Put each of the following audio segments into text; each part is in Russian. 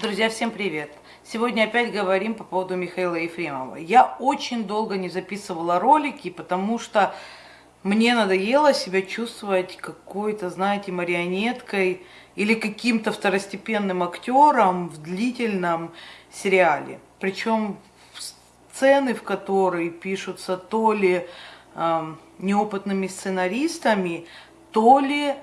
Друзья, всем привет! Сегодня опять говорим по поводу Михаила Ефремова. Я очень долго не записывала ролики, потому что мне надоело себя чувствовать какой-то, знаете, марионеткой или каким-то второстепенным актером в длительном сериале. Причем сцены, в которые пишутся то ли э, неопытными сценаристами, то ли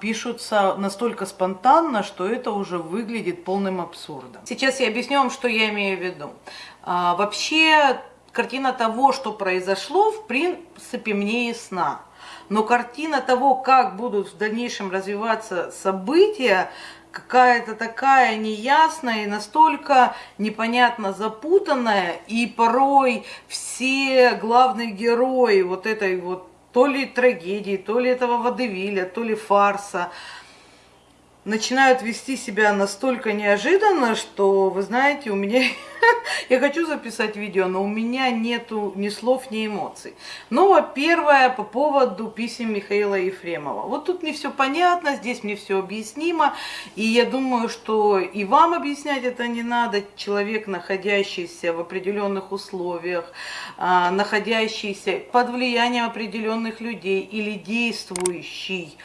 пишутся настолько спонтанно, что это уже выглядит полным абсурдом. Сейчас я объясню вам, что я имею в виду. А, вообще, картина того, что произошло, в принципе, мне ясна. Но картина того, как будут в дальнейшем развиваться события, какая-то такая неясная и настолько непонятно запутанная, и порой все главные герои вот этой вот то ли трагедии, то ли этого водевиля, то ли фарса, начинают вести себя настолько неожиданно, что, вы знаете, у меня... Я хочу записать видео, но у меня нету ни слов, ни эмоций. Ну, первое по поводу писем Михаила Ефремова. Вот тут мне все понятно, здесь мне все объяснимо, и я думаю, что и вам объяснять это не надо. Человек, находящийся в определенных условиях, а, находящийся под влиянием определенных людей или действующий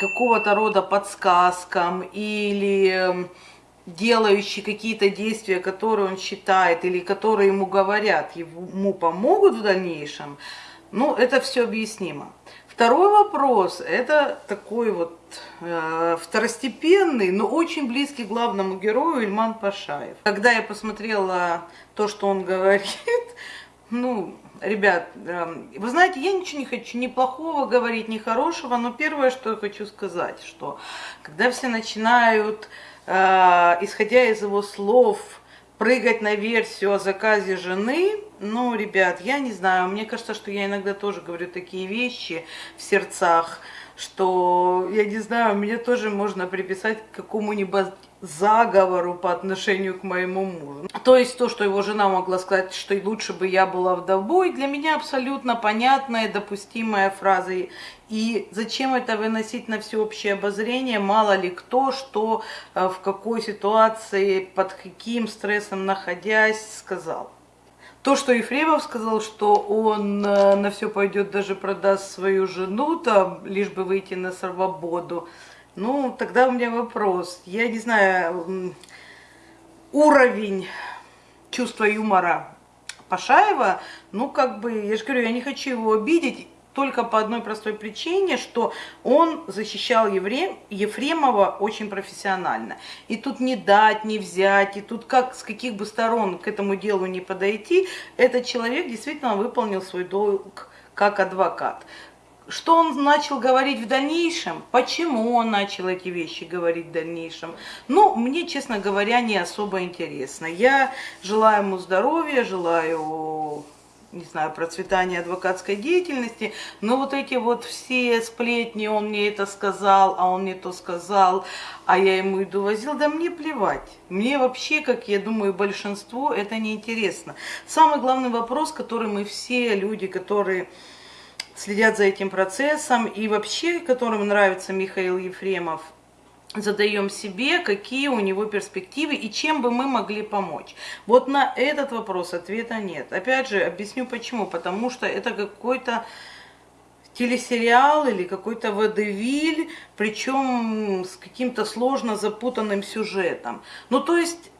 какого-то рода подсказкам или эм, делающий какие-то действия, которые он считает или которые ему говорят, ему помогут в дальнейшем, ну, это все объяснимо. Второй вопрос, это такой вот э, второстепенный, но очень близкий главному герою Ильман Пашаев. Когда я посмотрела то, что он говорит, ну, ребят, эм, вы знаете, я ничего не хочу ни плохого говорить, ни хорошего, но первое, что я хочу сказать, что когда все начинают, э, исходя из его слов, прыгать на версию о заказе жены, ну, ребят, я не знаю, мне кажется, что я иногда тоже говорю такие вещи в сердцах, что, я не знаю, мне тоже можно приписать к какому-нибудь заговору по отношению к моему мужу. То есть то, что его жена могла сказать, что лучше бы я была вдовой, для меня абсолютно понятная, допустимая фраза. И зачем это выносить на всеобщее обозрение, мало ли кто, что, э, в какой ситуации, под каким стрессом находясь, сказал. То, что Ефремов сказал, что он э, на все пойдет, даже продаст свою жену, там, лишь бы выйти на свободу, ну, тогда у меня вопрос. Я не знаю, уровень чувства юмора Пашаева, ну, как бы, я же говорю, я не хочу его обидеть, только по одной простой причине, что он защищал Еврем, Ефремова очень профессионально. И тут не дать, не взять, и тут как с каких бы сторон к этому делу не подойти, этот человек действительно выполнил свой долг как адвокат. Что он начал говорить в дальнейшем? Почему он начал эти вещи говорить в дальнейшем? Ну, мне, честно говоря, не особо интересно. Я желаю ему здоровья, желаю не знаю, процветания адвокатской деятельности, но вот эти вот все сплетни, он мне это сказал, а он мне то сказал, а я ему иду возил, да мне плевать. Мне вообще, как я думаю, большинству это не интересно. Самый главный вопрос, который мы все люди, которые следят за этим процессом и вообще, которым нравится Михаил Ефремов, задаем себе, какие у него перспективы и чем бы мы могли помочь. Вот на этот вопрос ответа нет. Опять же, объясню почему. Потому что это какой-то телесериал или какой-то водевиль, причем с каким-то сложно запутанным сюжетом. Ну, то есть,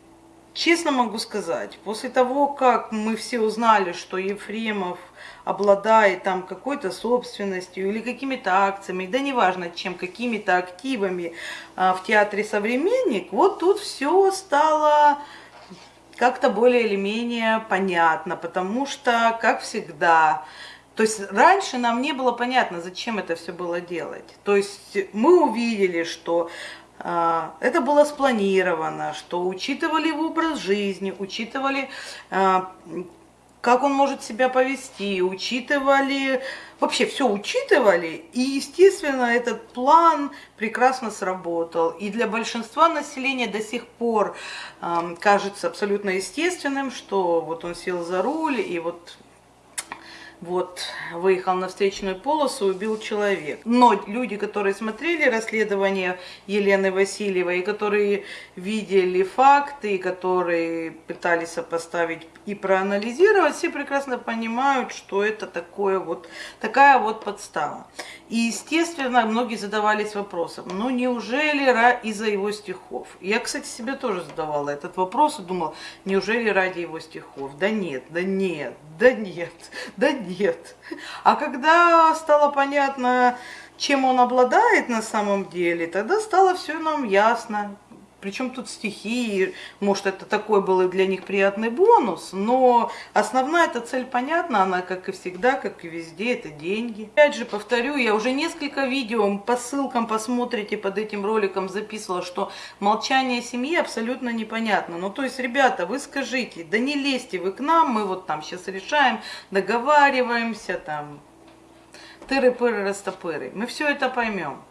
честно могу сказать, после того, как мы все узнали, что Ефремов обладает там какой-то собственностью или какими-то акциями, да неважно чем, какими-то активами а, в театре «Современник», вот тут все стало как-то более или менее понятно, потому что, как всегда, то есть раньше нам не было понятно, зачем это все было делать. То есть мы увидели, что это было спланировано, что учитывали его образ жизни, учитывали а, как он может себя повести, учитывали, вообще все учитывали, и, естественно, этот план прекрасно сработал. И для большинства населения до сих пор кажется абсолютно естественным, что вот он сел за руль, и вот вот, выехал на встречную полосу, убил человек. Но люди, которые смотрели расследование Елены Васильевой, которые видели факты, которые пытались сопоставить и проанализировать, все прекрасно понимают, что это такое вот, такая вот подстава. И, естественно, многие задавались вопросом, ну неужели из-за его стихов? Я, кстати, себе тоже задавала этот вопрос и думала, неужели ради его стихов? Да нет, да нет, да нет, да нет. А когда стало понятно, чем он обладает на самом деле, тогда стало все нам ясно. Причем тут стихи, может это такой был и для них приятный бонус, но основная эта цель понятна, она как и всегда, как и везде, это деньги. Опять же повторю, я уже несколько видео по ссылкам посмотрите под этим роликом записывала, что молчание семьи абсолютно непонятно. Ну то есть, ребята, вы скажите, да не лезьте вы к нам, мы вот там сейчас решаем, договариваемся, там, тыры-пыры, растопыры. Мы все это поймем.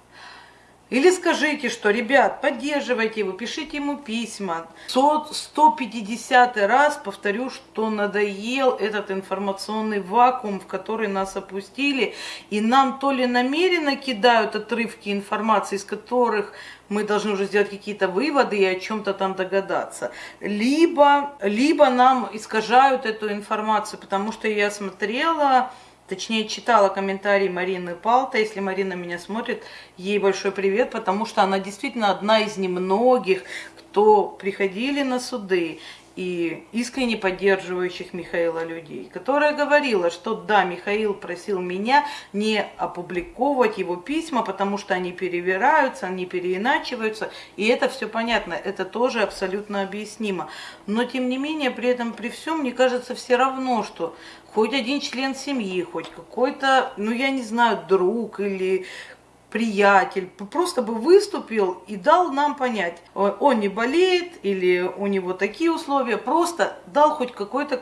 Или скажите, что, ребят, поддерживайте его, пишите ему письма. 150 раз повторю, что надоел этот информационный вакуум, в который нас опустили. И нам то ли намеренно кидают отрывки информации, из которых мы должны уже сделать какие-то выводы и о чем-то там догадаться. Либо, либо нам искажают эту информацию, потому что я смотрела Точнее, читала комментарии Марины Палта. Если Марина меня смотрит, ей большой привет, потому что она действительно одна из немногих, кто приходили на суды и искренне поддерживающих Михаила людей, которая говорила, что да, Михаил просил меня не опубликовывать его письма, потому что они перевираются, они переиначиваются, и это все понятно, это тоже абсолютно объяснимо. Но тем не менее, при этом, при всем, мне кажется, все равно, что хоть один член семьи, хоть какой-то, ну я не знаю, друг или приятель, просто бы выступил и дал нам понять, он не болеет или у него такие условия, просто дал хоть какой-то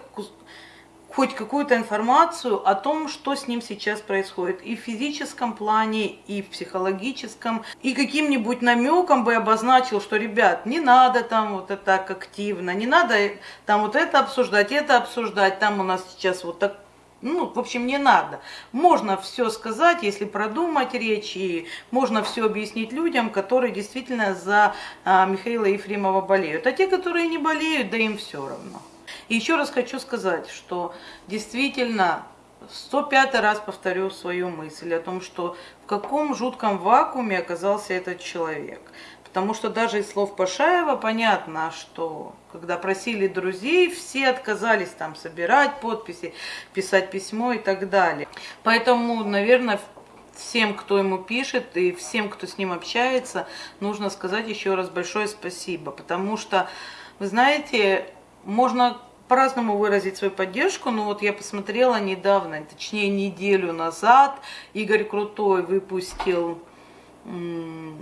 хоть какую-то информацию о том, что с ним сейчас происходит. И в физическом плане, и в психологическом, и каким-нибудь намеком бы обозначил, что, ребят, не надо там вот это так активно, не надо там вот это обсуждать, это обсуждать, там у нас сейчас вот так ну, в общем, не надо. Можно все сказать, если продумать речь, и можно все объяснить людям, которые действительно за а, Михаила Ефремова болеют. А те, которые не болеют, да им все равно. И еще раз хочу сказать, что действительно 105 раз повторю свою мысль о том, что в каком жутком вакууме оказался этот человек. Потому что даже из слов Пашаева понятно, что когда просили друзей, все отказались там собирать подписи, писать письмо и так далее. Поэтому, наверное, всем, кто ему пишет и всем, кто с ним общается, нужно сказать еще раз большое спасибо. Потому что, вы знаете, можно по-разному выразить свою поддержку, но вот я посмотрела недавно, точнее неделю назад, Игорь Крутой выпустил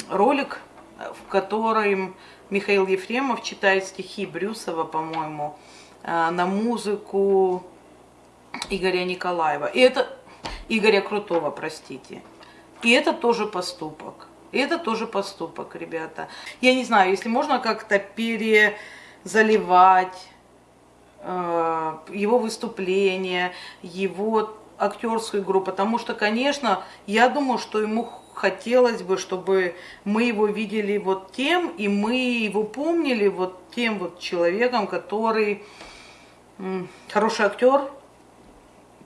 ролик, в котором Михаил Ефремов читает стихи Брюсова, по-моему, э, на музыку Игоря Николаева. И это Игоря Крутого, простите. И это тоже поступок. И это тоже поступок, ребята. Я не знаю, если можно как-то перезаливать Э, его выступление, его актерскую игру, потому что, конечно, я думаю, что ему хотелось бы, чтобы мы его видели вот тем, и мы его помнили вот тем вот человеком, который хороший актер,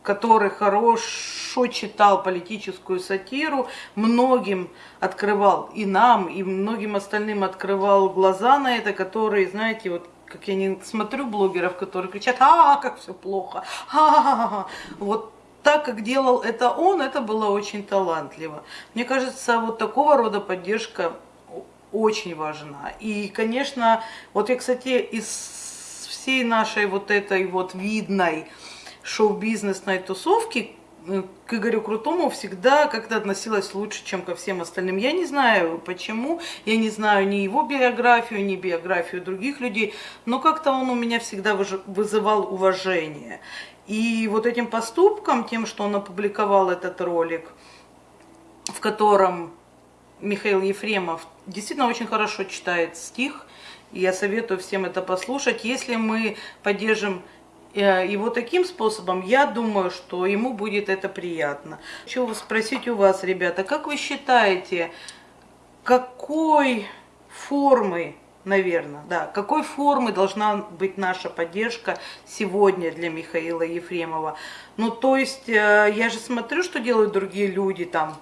который хорошо читал политическую сатиру, многим открывал, и нам, и многим остальным открывал глаза на это, который, знаете, вот как я не смотрю блогеров, которые кричат, а, как все плохо, а, вот так, как делал это он, это было очень талантливо. Мне кажется, вот такого рода поддержка очень важна. И, конечно, вот я, кстати, из всей нашей вот этой вот видной шоу-бизнесной тусовки, к Игорю Крутому всегда как-то относилась лучше, чем ко всем остальным. Я не знаю почему, я не знаю ни его биографию, ни биографию других людей, но как-то он у меня всегда вызывал уважение. И вот этим поступком, тем, что он опубликовал этот ролик, в котором Михаил Ефремов действительно очень хорошо читает стих, я советую всем это послушать. Если мы поддержим Э, вот таким способом, я думаю, что ему будет это приятно. Хочу спросить у вас, ребята, как вы считаете, какой формы, наверное, да, какой формы должна быть наша поддержка сегодня для Михаила Ефремова? Ну, то есть, э, я же смотрю, что делают другие люди, там,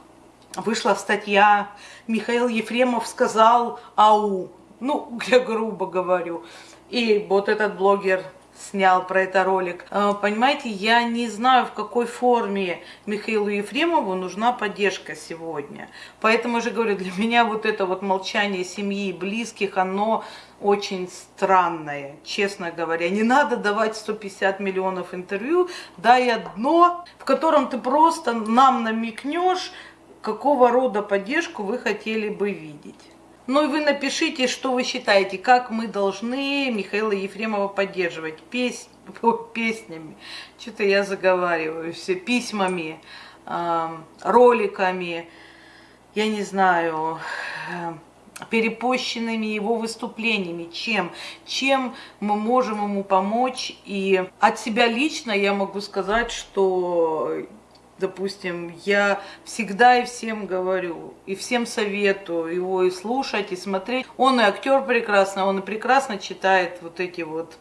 вышла статья, Михаил Ефремов сказал «Ау», ну, я грубо говорю, и вот этот блогер снял про это ролик. Э, понимаете, я не знаю, в какой форме Михаилу Ефремову нужна поддержка сегодня. Поэтому же говорю, для меня вот это вот молчание семьи и близких, оно очень странное, честно говоря. Не надо давать 150 миллионов интервью, дай одно, в котором ты просто нам намекнешь, какого рода поддержку вы хотели бы видеть. Ну и вы напишите, что вы считаете, как мы должны Михаила Ефремова поддерживать. Пес... песнями, что-то я заговариваю, все письмами, роликами, я не знаю, э, перепощенными его выступлениями, чем, чем мы можем ему помочь. И от себя лично я могу сказать, что допустим, я всегда и всем говорю, и всем советую его и слушать, и смотреть. Он и актер прекрасно, он и прекрасно читает вот эти вот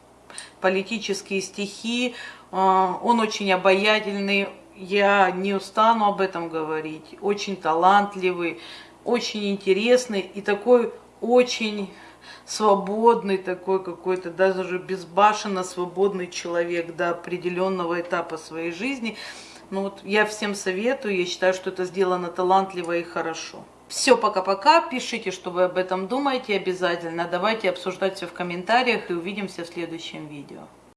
политические стихи, а, он очень обаятельный, я не устану об этом говорить, очень талантливый, очень интересный и такой очень свободный такой какой-то, даже безбашенно свободный человек до определенного этапа своей жизни. Ну вот я всем советую, я считаю, что это сделано талантливо и хорошо. Все, пока-пока. Пишите, что вы об этом думаете обязательно. Давайте обсуждать все в комментариях и увидимся в следующем видео.